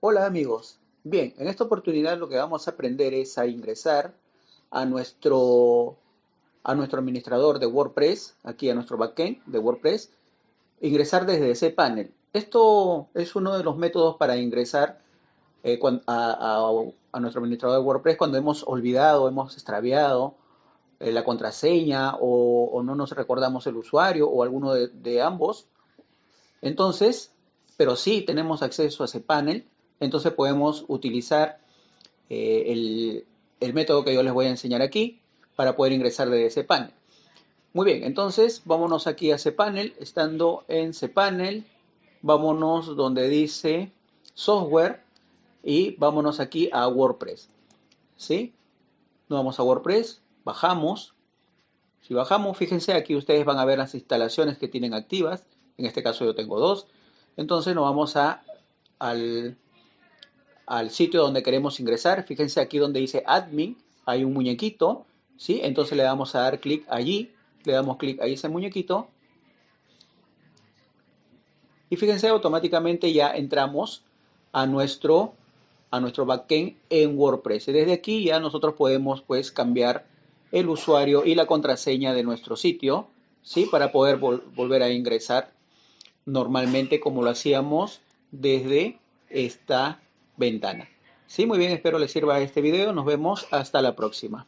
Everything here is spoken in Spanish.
Hola amigos. Bien, en esta oportunidad lo que vamos a aprender es a ingresar a nuestro, a nuestro administrador de WordPress, aquí a nuestro backend de WordPress, ingresar desde ese panel. Esto es uno de los métodos para ingresar eh, a, nuestro administrador de WordPress cuando hemos olvidado, hemos extraviado eh, la contraseña o, no nos recordamos el usuario o alguno de, de ambos. Entonces, pero sí tenemos acceso a ese panel entonces podemos utilizar eh, el, método que yo les voy a enseñar aquí para poder ingresar de ese panel. Muy bien, entonces vámonos aquí a panel. Estando en panel, vámonos donde dice software y vámonos aquí a WordPress. ¿Sí? Nos vamos a WordPress, bajamos. Si bajamos, fíjense, aquí ustedes van a ver las instalaciones que tienen activas. En este caso yo tengo dos. Entonces nos vamos a, al al sitio donde queremos ingresar. Fíjense aquí donde dice admin, hay un muñequito, ¿sí? Entonces le damos a dar clic allí, le damos clic ahí ese muñequito. Y fíjense, automáticamente ya entramos a nuestro, a nuestro backend en WordPress. Y desde aquí ya nosotros podemos pues cambiar el usuario y la contraseña de nuestro sitio, ¿sí? Para poder volver a ingresar normalmente como lo hacíamos desde esta ventana. Sí, muy bien, espero les sirva este video. Nos vemos hasta la próxima.